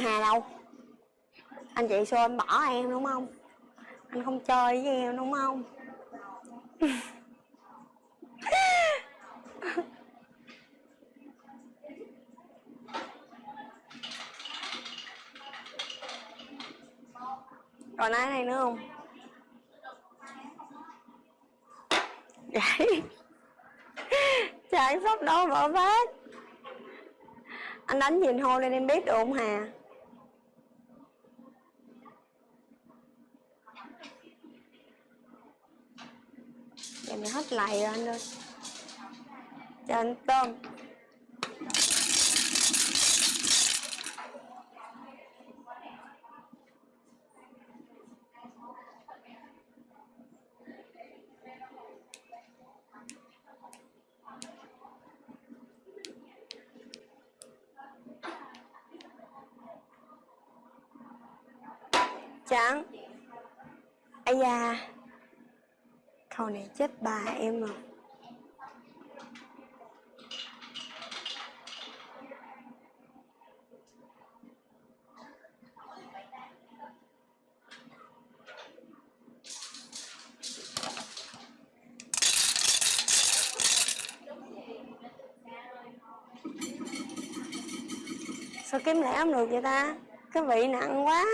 Hà đâu. Anh chị xưa anh bỏ em đúng không? Anh không chơi với em đúng không? Còn ai này nữa không? Vậy Chạy sắp đâu vỡ vết Anh đánh nhìn hô lên em biết được không Hà? Giờ mình hết lại rồi anh ơi. Cho anh tôm. Trắng. Ai da. Câu này chết bà em rồi. Sao kiếm lẻ không được vậy ta? Cái vị nặng quá.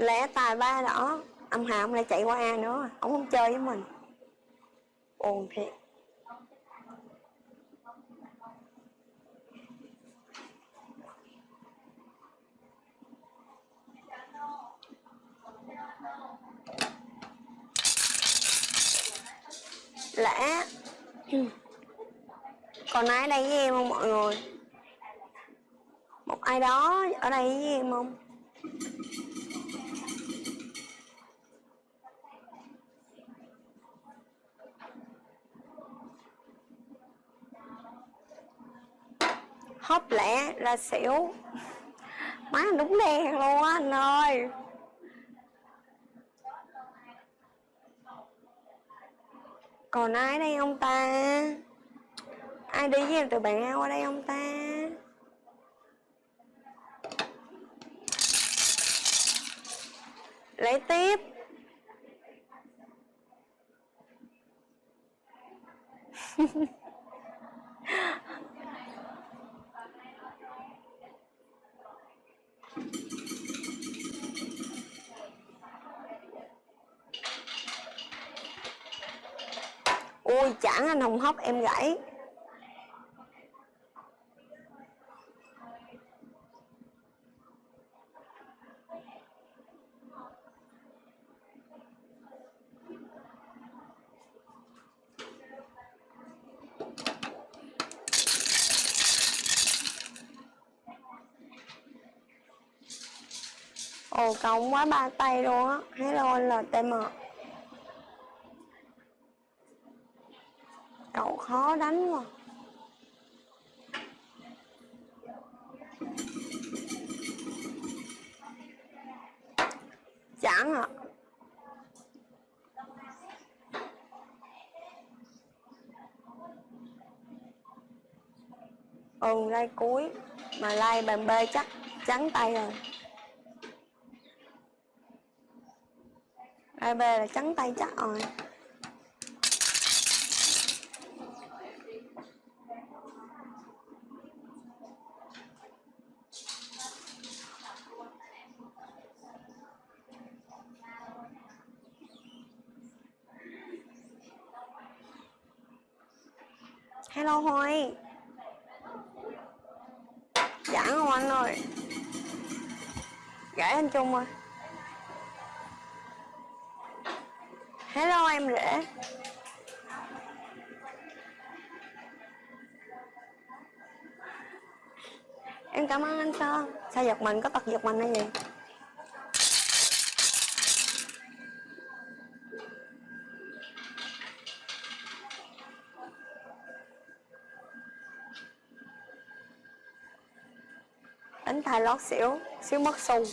Lẽ tài ba đó. Âm ông lại chạy qua a nữa. Ông không chơi với mình. Buồn thiệt. Lẽ. Còn ai đây với em không, mọi người? Một ai đó ở đây với em không? Hấp lẹ là xỉu. Má đúng đen luôn á anh ơi. Còn ai đây ông ta? Ai đi với em từ bạn ao ở đây ông ta? Lấy tiếp. ui chẳng anh hồng hốc em gãy. Ồ cộng quá ba tay luôn á. Hello LTM khó đánh quá. Chẳng ạ. À. Ừ lai cuối. Mà lai bàn B chắc trắng tay rồi. Lai B là trắng tay chắc rồi. Hello Hoài Dạ không anh ơi. Dạ, Gãy anh Trung rồi Hello, em rể. Em cảm ơn anh Sơn. Sao giật mình? Có tật giật mình hay gì? Lót xíu, xíu mất xu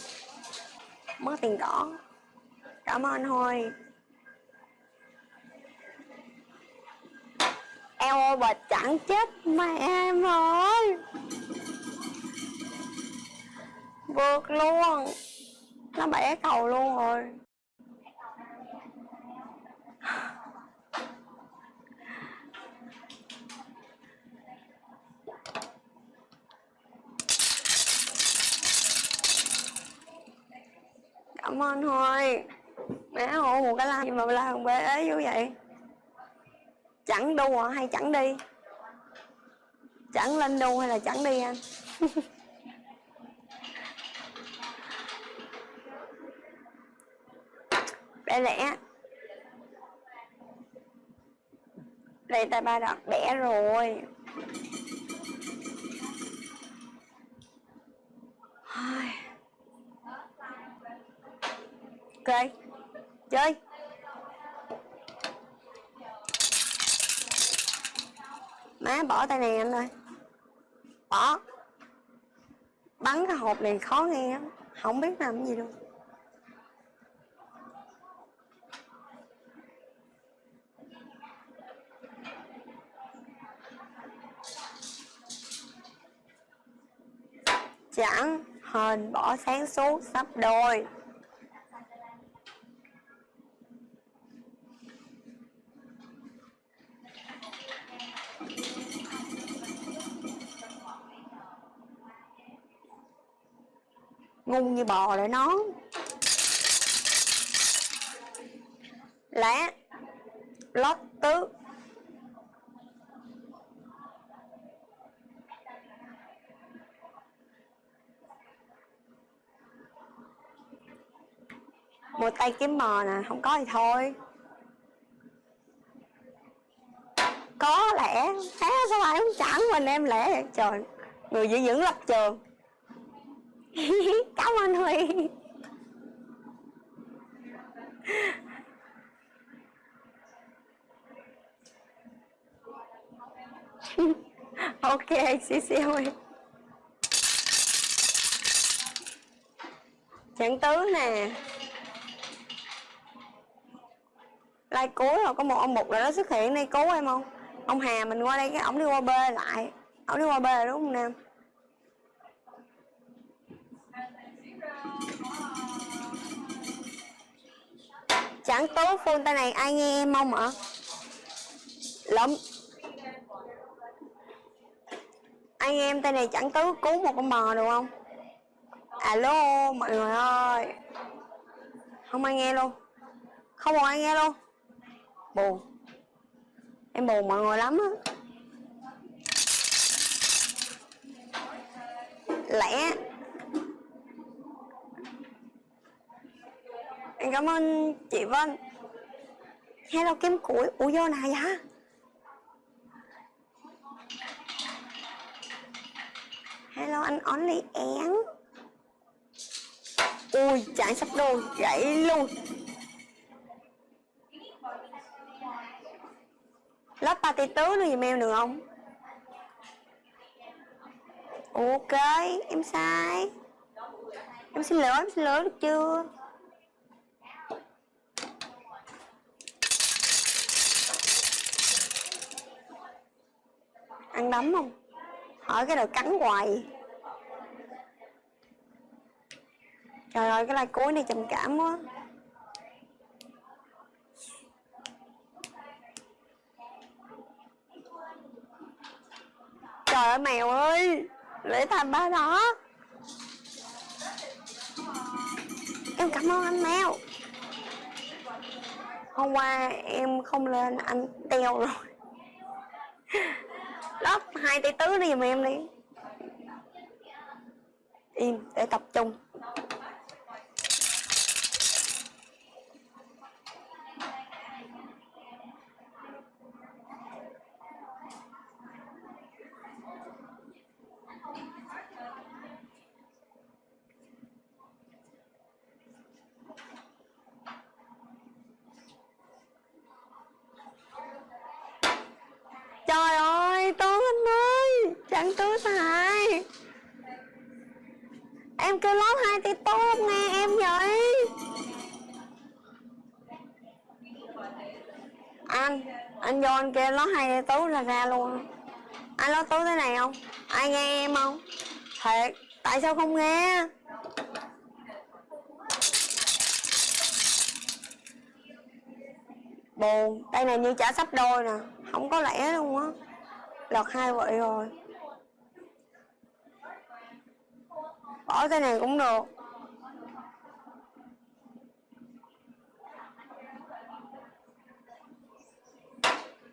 mất tiền đỏ cảm ơn thôi eo bà chẳng chết mẹ em rồi. Vượt luôn. Nó bẻ cầu luôn rồi. Cảm ơn thôi mẹ hộ một cái like mà la bé ế như vậy? Chẳng đua à, hay chẳng đi? Chẳng lên đu hay là chẳng đi anh? Bé lẽ đây tay ba đọt bẻ rồi. Ok. Chơi. Má, bỏ tay này anh ơi. Bỏ. Bắn cái hộp này khó nghe lắm. Không biết làm gì đâu chẳng hên bỏ sáng suốt sắp đôi. Ngu như bò lại nó. Lá lót tứ. Một tay kiếm mò nè, không có thì thôi. Có lẽ thế sao lại không chẳng mình em lẽ trời, người giữ vững lập trường. cảm ơn huy. Ok xí xíu huy. Trạng tứ nè. Lai cuối rồi có một ông mục là nó xuất hiện đây. Cứu em không? Ông hà mình qua đây cái ổng đi qua b lại. Ổng đi qua b đúng không nam? Chẳng tố phone tay này, ai nghe em không ạ? Lắm ai nghe em tay này chẳng tứ cứu một con bò được không? Alo, mọi người ơi. Không ai nghe luôn. Không một ai nghe luôn. Buồn em buồn mọi người lắm á. Lẽ em cảm ơn chị Vân. Hello kiếm củi? Ủa, vô nào vậy hello, anh only én ui chạy sắp đôi gãy luôn. Lớp party tứ nữa gì em được không? Ok, em sai. Em xin lỗi, em xin lỗi được chưa? Ăn đấm không? Hỏi cái đầu cắn hoài. Trời ơi, cái like cuối này trầm cảm quá. Trời ơi, mèo ơi lễ thành ba đó. Em cảm ơn anh mèo. Hôm qua em không lên, anh teo rồi. lớp hai tỷ tứ đi giùm em đi. Im để tập trung trời ơi tướng anh ơi chẳng tướng sai em kêu lót hai tỷ tốt nghe em vậy anh. Anh vô anh kia nó hay tú là ra luôn. Anh nói tú thế này không? Ai nghe em không? Thiệt, tại sao không nghe? Buồn, đây này như trả sắp đôi nè, không có lẽ luôn á. Lọt hai vậy rồi. Bỏ cái này cũng được.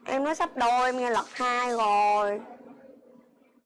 Em nói sắp đôi em nghe lật hai rồi.